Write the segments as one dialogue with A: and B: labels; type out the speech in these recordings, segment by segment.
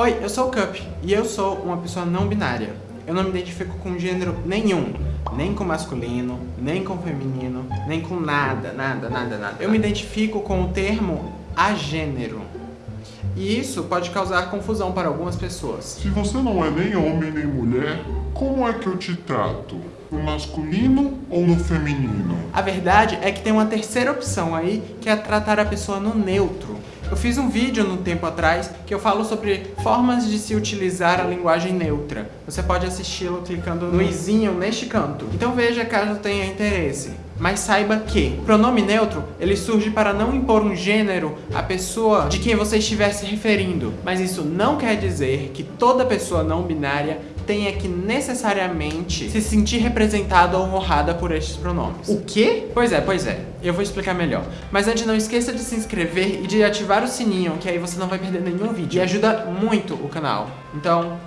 A: Oi, eu sou o Cup e eu sou uma pessoa não binária. Eu não me identifico com gênero nenhum, nem com masculino, nem com feminino, nem com nada, nada, nada, nada. Eu me identifico com o termo agênero. E isso pode causar confusão para algumas pessoas.
B: Se você não é nem homem nem mulher, como é que eu te trato? No masculino ou no feminino?
A: A verdade é que tem uma terceira opção aí, que é tratar a pessoa no neutro. Eu fiz um vídeo no tempo atrás que eu falo sobre formas de se utilizar a linguagem neutra. Você pode assisti-lo clicando no izinho neste canto. Então veja caso tenha interesse. Mas saiba que o pronome neutro, ele surge para não impor um gênero à pessoa de quem você estiver se referindo. Mas isso não quer dizer que toda pessoa não binária tenha que necessariamente se sentir representada ou honrada por estes pronomes. O quê? Pois é, pois é. Eu vou explicar melhor. Mas antes não esqueça de se inscrever e de ativar o sininho, que aí você não vai perder nenhum vídeo. E ajuda muito o canal. Então,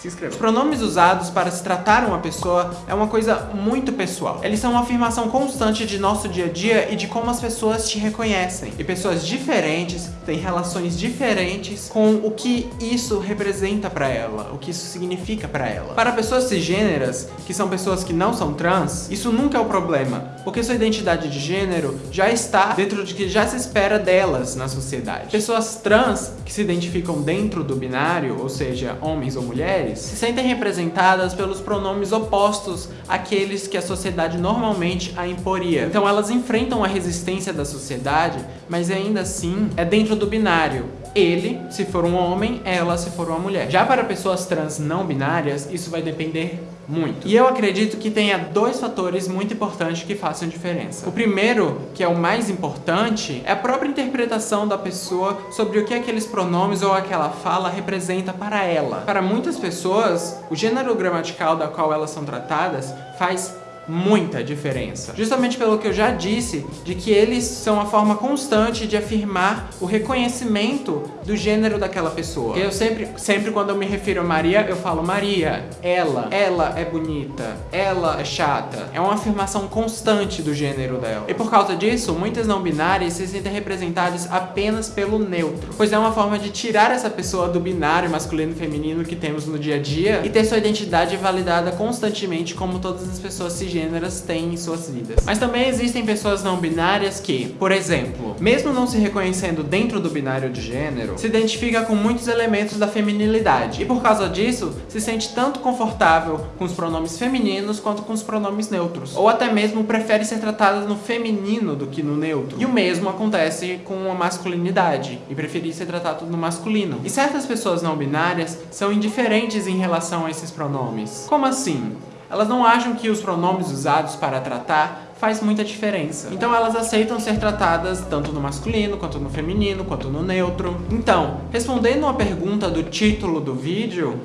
A: se inscreva. Os pronomes usados para se tratar uma pessoa é uma coisa muito pessoal. Eles são uma afirmação constante de nosso dia a dia e de como as pessoas te reconhecem. E pessoas diferentes têm relações diferentes com o que isso representa para ela, o que isso significa para ela. Para pessoas cisgêneras, que são pessoas que não são trans, isso nunca é o problema, porque sua identidade de gênero já está dentro de que já se espera delas na sociedade. Pessoas trans que se identificam dentro do binário, ou seja, homens ou mulheres, mulheres se sentem representadas pelos pronomes opostos àqueles que a sociedade normalmente a imporia. Então elas enfrentam a resistência da sociedade, mas ainda assim é dentro do binário. Ele, se for um homem, ela, se for uma mulher. Já para pessoas trans não binárias, isso vai depender muito. E eu acredito que tenha dois fatores muito importantes que façam diferença. O primeiro, que é o mais importante, é a própria interpretação da pessoa sobre o que aqueles pronomes ou aquela fala representa para ela. Para muitas pessoas, o gênero gramatical da qual elas são tratadas faz muita diferença. Justamente pelo que eu já disse, de que eles são a forma constante de afirmar o reconhecimento do gênero daquela pessoa. Eu sempre, sempre quando eu me refiro a Maria, eu falo Maria, ela, ela é bonita, ela é chata. É uma afirmação constante do gênero dela. E por causa disso, muitas não binárias se sentem representadas apenas pelo neutro, pois é uma forma de tirar essa pessoa do binário masculino e feminino que temos no dia a dia e ter sua identidade validada constantemente como todas as pessoas cisgêneras gêneras têm em suas vidas. Mas também existem pessoas não binárias que, por exemplo, mesmo não se reconhecendo dentro do binário de gênero, se identifica com muitos elementos da feminilidade e por causa disso se sente tanto confortável com os pronomes femininos quanto com os pronomes neutros. Ou até mesmo prefere ser tratada no feminino do que no neutro. E o mesmo acontece com a masculinidade e preferir ser tratado no masculino. E certas pessoas não binárias são indiferentes em relação a esses pronomes. Como assim? Elas não acham que os pronomes usados para tratar faz muita diferença. Então elas aceitam ser tratadas tanto no masculino, quanto no feminino, quanto no neutro. Então, respondendo a pergunta do título do vídeo,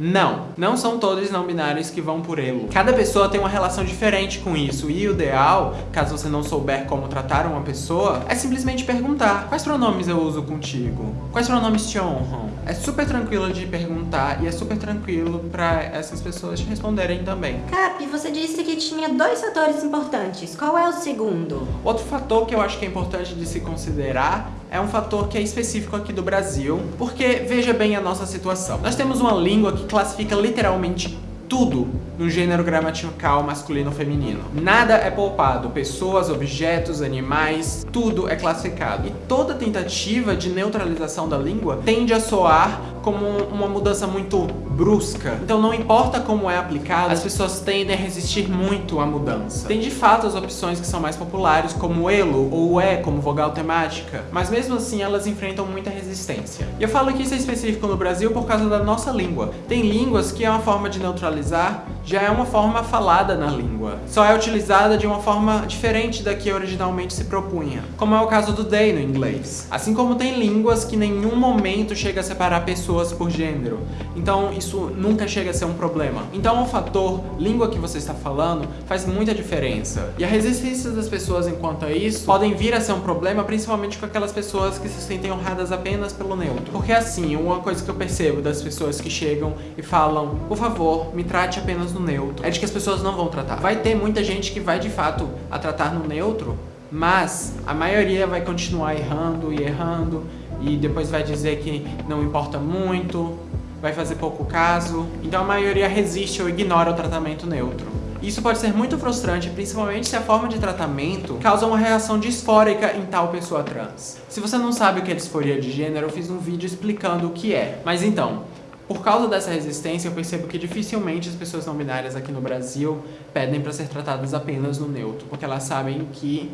A: não, não são todos não binários que vão por elo. Cada pessoa tem uma relação diferente com isso e o ideal, caso você não souber como tratar uma pessoa, é simplesmente perguntar quais pronomes eu uso contigo? Quais pronomes te honram? É super tranquilo de perguntar e é super tranquilo para essas pessoas te responderem também.
C: Cap, você disse que tinha dois fatores importantes. Qual é o segundo?
A: Outro fator que eu acho que é importante de se considerar é um fator que é específico aqui do Brasil, porque veja bem a nossa situação. Nós temos uma língua que classifica literalmente tudo no gênero gramatical masculino ou feminino. Nada é poupado, pessoas, objetos, animais, tudo é classificado. E toda tentativa de neutralização da língua tende a soar como uma mudança muito brusca. Então não importa como é aplicado, as pessoas tendem a resistir muito à mudança. Tem de fato as opções que são mais populares, como elo ou é como vogal temática, mas mesmo assim elas enfrentam muita resistência. E eu falo que isso é específico no Brasil por causa da nossa língua. Tem línguas que é uma forma de neutralizar analisar já é uma forma falada na língua. Só é utilizada de uma forma diferente da que originalmente se propunha, como é o caso do they no inglês. Assim como tem línguas que em nenhum momento chega a separar pessoas por gênero. Então isso nunca chega a ser um problema. Então o fator língua que você está falando faz muita diferença. E a resistência das pessoas enquanto a isso podem vir a ser um problema principalmente com aquelas pessoas que se sentem honradas apenas pelo neutro. Porque assim, uma coisa que eu percebo das pessoas que chegam e falam, por favor, me trate apenas no neutro, é de que as pessoas não vão tratar. Vai ter muita gente que vai de fato a tratar no neutro, mas a maioria vai continuar errando e errando e depois vai dizer que não importa muito, vai fazer pouco caso. Então a maioria resiste ou ignora o tratamento neutro. Isso pode ser muito frustrante, principalmente se a forma de tratamento causa uma reação disfórica em tal pessoa trans. Se você não sabe o que é disforia de gênero, eu fiz um vídeo explicando o que é. Mas então, por causa dessa resistência, eu percebo que dificilmente as pessoas não binárias aqui no Brasil pedem para ser tratadas apenas no neutro, porque elas sabem que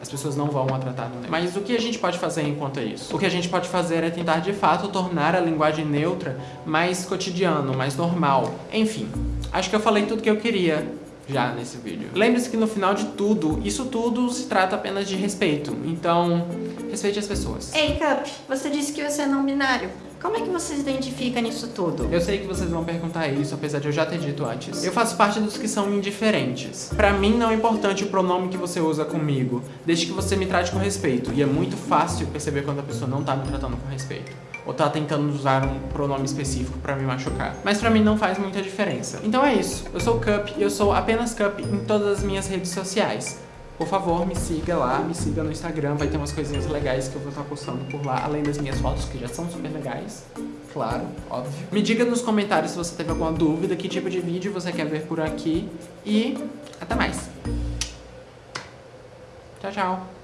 A: as pessoas não vão a tratar no neutro. Mas o que a gente pode fazer enquanto isso? O que a gente pode fazer é tentar de fato tornar a linguagem neutra mais cotidiano, mais normal. Enfim, acho que eu falei tudo que eu queria já nesse vídeo. Lembre-se que no final de tudo, isso tudo se trata apenas de respeito. Então, respeite as pessoas.
C: Ei, Cup, você disse que você é não binário. Como é que você se identifica nisso tudo?
A: Eu sei que vocês vão perguntar isso, apesar de eu já ter dito antes. Eu faço parte dos que são indiferentes. Pra mim não é importante o pronome que você usa comigo, desde que você me trate com respeito. E é muito fácil perceber quando a pessoa não tá me tratando com respeito. Ou tá tentando usar um pronome específico pra me machucar. Mas pra mim não faz muita diferença. Então é isso. Eu sou Cup e eu sou apenas Cup em todas as minhas redes sociais. Por favor, me siga lá, me siga no Instagram, vai ter umas coisinhas legais que eu vou estar postando por lá, além das minhas fotos, que já são super legais. Claro, óbvio. Me diga nos comentários se você teve alguma dúvida, que tipo de vídeo você quer ver por aqui. E até mais. Tchau, tchau.